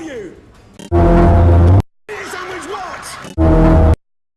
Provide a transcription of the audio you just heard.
value! Sandwich what?